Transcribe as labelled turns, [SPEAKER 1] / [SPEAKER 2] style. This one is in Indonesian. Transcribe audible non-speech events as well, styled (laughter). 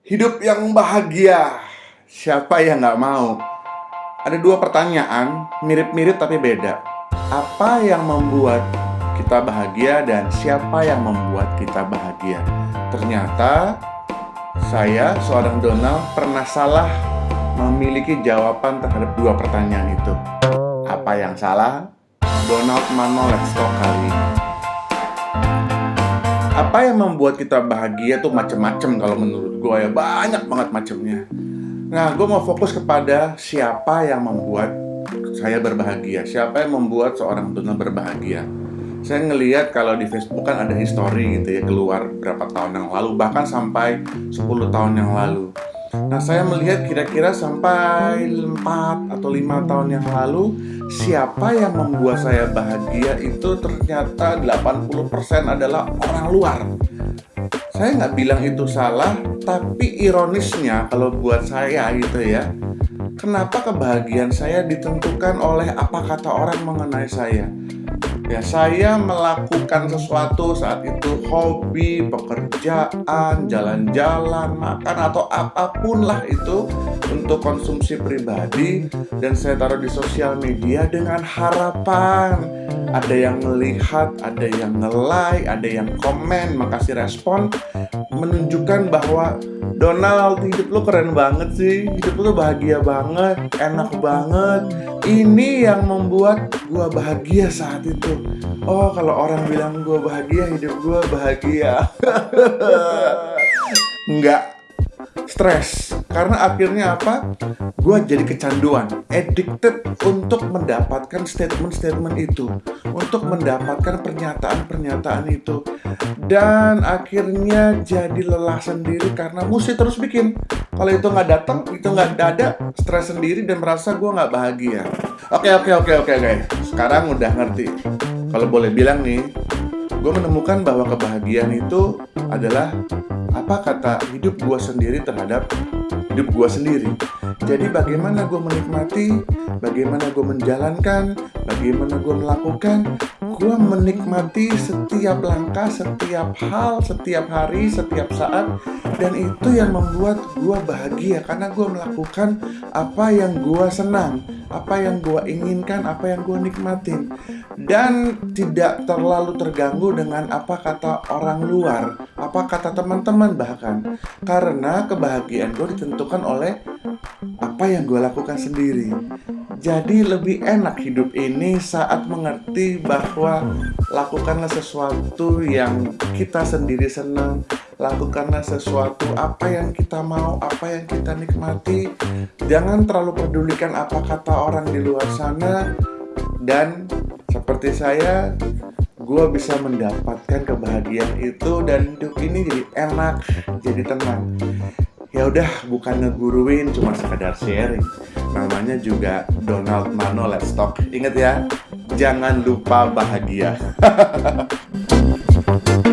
[SPEAKER 1] Hidup yang bahagia, siapa yang nggak mau? Ada dua pertanyaan, mirip-mirip tapi beda. Apa yang membuat kita bahagia dan siapa yang membuat kita bahagia? Ternyata saya, seorang Donald, pernah salah memiliki jawaban terhadap dua pertanyaan itu. Apa yang salah? Donald Mano Let's Talk kali ini apa yang membuat kita bahagia tuh macem-macem kalau menurut gue ya. Banyak banget macemnya. Nah gue mau fokus kepada siapa yang membuat saya berbahagia. Siapa yang membuat seorang donor berbahagia? Saya ngelihat kalau di Facebook kan ada history gitu ya keluar berapa tahun yang lalu bahkan sampai 10 tahun yang lalu Nah saya melihat kira-kira sampai 4 atau 5 tahun yang lalu Siapa yang membuat saya bahagia itu ternyata 80% adalah orang luar. Saya nggak bilang itu salah Tapi ironisnya kalau buat saya gitu ya Kenapa kebahagiaan saya ditentukan oleh apa kata orang mengenai saya Ya, saya melakukan sesuatu saat itu hobi, pekerjaan, jalan-jalan, makan atau apa pun lah itu untuk konsumsi pribadi dan saya taruh di sosial media dengan harapan. Ada yang melihat, ada yang nge-like, ada yang komen, makasih respon menunjukkan bahwa Donald hidup lu keren banget sih. Hidup lu bahagia banget enak banget. Ini yang membuat gua bahagia saat itu. Oh kalau orang bilang gua bahagia hidup gua bahagia. (laughs) Enggak stres karena akhirnya apa? Gue jadi kecanduan addicted untuk mendapatkan statement-statement itu untuk mendapatkan pernyataan-pernyataan itu. Dan akhirnya jadi lelah sendiri karena mesti terus bikin. Kalau itu nggak datang itu nggak ada stres sendiri dan merasa gue nggak bahagia. Oke oke oke oke guys sekarang udah ngerti. Kalau boleh bilang nih gue menemukan bahwa kebahagiaan itu adalah apa kata hidup gue sendiri terhadap hidup gue sendiri. Jadi bagaimana gue menikmati, bagaimana gue menjalankan, bagaimana gue melakukan, gue menikmati setiap langkah, setiap hal, setiap hari, setiap saat, dan itu yang membuat gue bahagia karena gue melakukan apa yang gue senang, apa yang gue inginkan, apa yang gue nikmatin, dan tidak terlalu terganggu dengan apa kata orang luar, apa kata teman-teman bahkan, karena kebahagiaan gue ditentukan oleh apa yang gue lakukan sendiri. Jadi lebih enak hidup ini saat mengerti bahwa lakukanlah sesuatu yang kita sendiri senang, lakukanlah sesuatu apa yang kita mau, apa yang kita nikmati. Jangan terlalu pedulikan apa kata orang di luar sana dan seperti saya gue bisa mendapatkan kebahagiaan itu dan hidup ini jadi enak, jadi tenang ya udah bukan ngeguruin cuma sekedar sharing. Namanya juga Donald Mano Let's Talk. Inget ya jangan lupa bahagia (laughs)